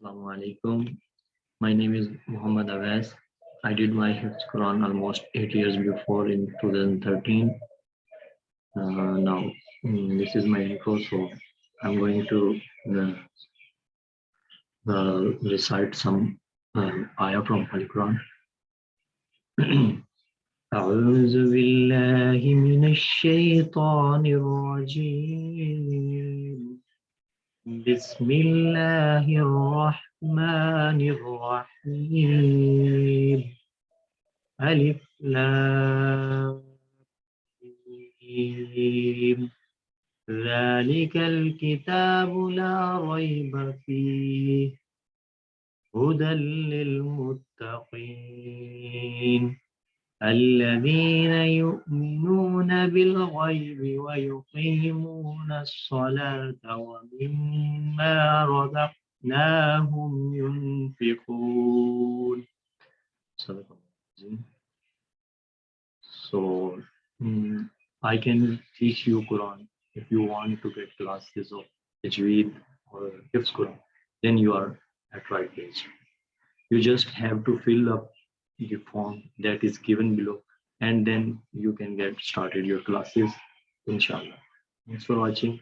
Assalamu alaikum. My name is Muhammad Awais. I did my Hifz Quran almost eight years before in 2013. Uh, now, mm, this is my intro, so I'm going to uh, uh, recite some um, ayah from Holy Quran. أعوذ بالله من الشيطان الرجيم بسم الله الرحمن الرحيم. ألف لام ذلك الكتاب لا ريب فيه. هدى للمتقين. الذين يؤمنون بالغيب ويقيمون الصلاة ومما رزقناهم ينفقون So mm, I can teach you Quran if you want to get classes of Tajweed or Hifz Quran, then you are at right place. You just have to fill up the form that is given below and then you can get started your classes inshallah. Thanks for watching